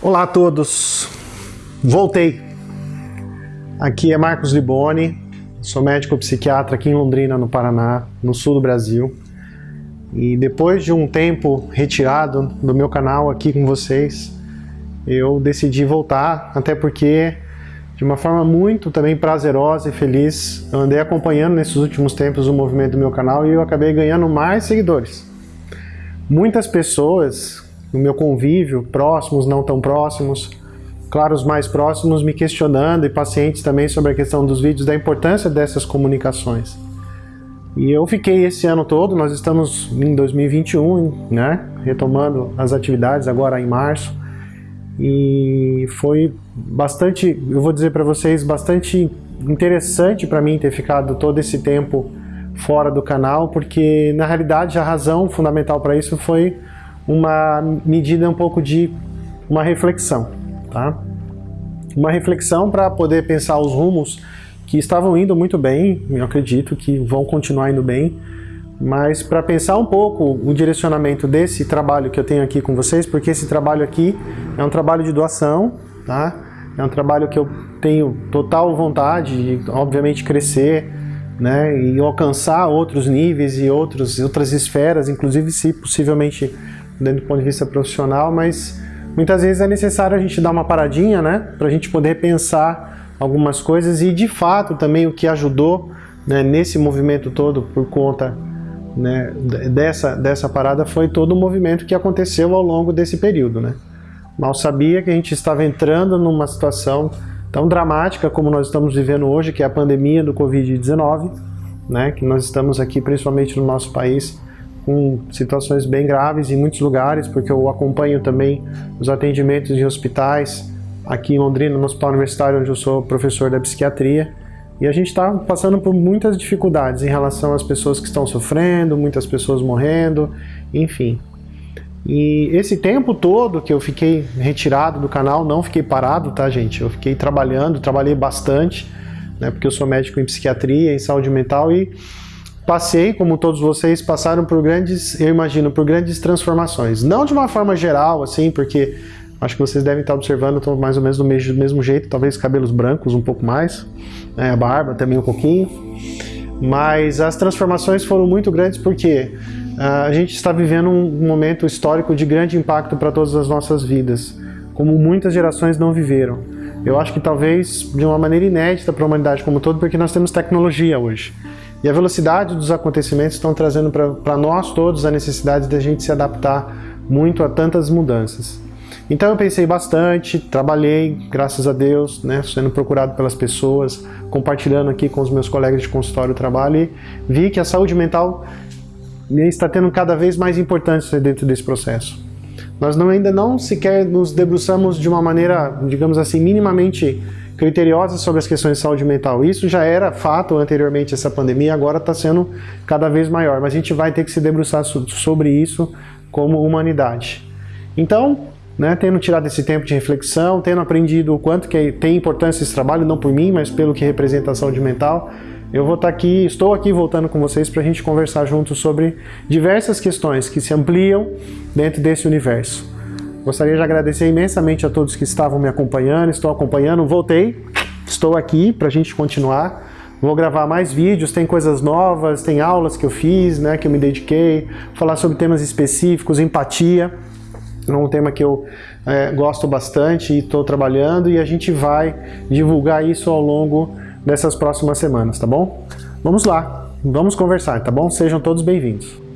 Olá a todos, voltei. Aqui é Marcos Liboni, sou médico psiquiatra aqui em Londrina, no Paraná, no sul do Brasil. E depois de um tempo retirado do meu canal aqui com vocês, eu decidi voltar, até porque de uma forma muito também prazerosa e feliz, eu andei acompanhando nesses últimos tempos o movimento do meu canal e eu acabei ganhando mais seguidores. Muitas pessoas no meu convívio, próximos, não tão próximos, claro, os mais próximos me questionando e pacientes também sobre a questão dos vídeos, da importância dessas comunicações. E eu fiquei esse ano todo, nós estamos em 2021, né, retomando as atividades agora em março, e foi bastante, eu vou dizer para vocês, bastante interessante para mim ter ficado todo esse tempo fora do canal, porque na realidade a razão fundamental para isso foi uma medida um pouco de uma reflexão, tá? Uma reflexão para poder pensar os rumos que estavam indo muito bem, eu acredito que vão continuar indo bem, mas para pensar um pouco o direcionamento desse trabalho que eu tenho aqui com vocês, porque esse trabalho aqui é um trabalho de doação, tá? É um trabalho que eu tenho total vontade de, obviamente, crescer, né? E alcançar outros níveis e outros, outras esferas, inclusive se possivelmente dentro do ponto de vista profissional, mas muitas vezes é necessário a gente dar uma paradinha, né, para a gente poder pensar algumas coisas e de fato também o que ajudou né, nesse movimento todo por conta né, dessa, dessa parada foi todo o movimento que aconteceu ao longo desse período. Né. Mal sabia que a gente estava entrando numa situação tão dramática como nós estamos vivendo hoje, que é a pandemia do Covid-19, né, que nós estamos aqui principalmente no nosso país com situações bem graves em muitos lugares, porque eu acompanho também os atendimentos em hospitais, aqui em Londrina, no Hospital Universitário, onde eu sou professor da psiquiatria, e a gente está passando por muitas dificuldades em relação às pessoas que estão sofrendo, muitas pessoas morrendo, enfim. E esse tempo todo que eu fiquei retirado do canal, não fiquei parado, tá gente? Eu fiquei trabalhando, trabalhei bastante, né? Porque eu sou médico em psiquiatria, em saúde mental e passei, como todos vocês, passaram por grandes, eu imagino, por grandes transformações. Não de uma forma geral, assim, porque acho que vocês devem estar observando, estou mais ou menos do mesmo, do mesmo jeito, talvez cabelos brancos um pouco mais, né, a barba também um pouquinho. Mas as transformações foram muito grandes porque uh, a gente está vivendo um momento histórico de grande impacto para todas as nossas vidas, como muitas gerações não viveram. Eu acho que talvez de uma maneira inédita para a humanidade como um todo, porque nós temos tecnologia hoje. E a velocidade dos acontecimentos estão trazendo para nós todos a necessidade da gente se adaptar muito a tantas mudanças. Então eu pensei bastante, trabalhei, graças a Deus, né, sendo procurado pelas pessoas, compartilhando aqui com os meus colegas de consultório o trabalho e vi que a saúde mental está tendo cada vez mais importância dentro desse processo. Nós não, ainda não sequer nos debruçamos de uma maneira, digamos assim, minimamente criteriosas sobre as questões de saúde mental. Isso já era fato anteriormente essa pandemia, agora está sendo cada vez maior, mas a gente vai ter que se debruçar sobre isso como humanidade. Então, né, tendo tirado esse tempo de reflexão, tendo aprendido o quanto que tem importância esse trabalho, não por mim, mas pelo que representa a saúde mental, eu vou estar tá aqui, estou aqui voltando com vocês para a gente conversar juntos sobre diversas questões que se ampliam dentro desse universo. Gostaria de agradecer imensamente a todos que estavam me acompanhando, estou acompanhando, voltei, estou aqui para a gente continuar. Vou gravar mais vídeos, tem coisas novas, tem aulas que eu fiz, né, que eu me dediquei, falar sobre temas específicos, empatia, é um tema que eu é, gosto bastante e estou trabalhando e a gente vai divulgar isso ao longo dessas próximas semanas, tá bom? Vamos lá, vamos conversar, tá bom? Sejam todos bem-vindos.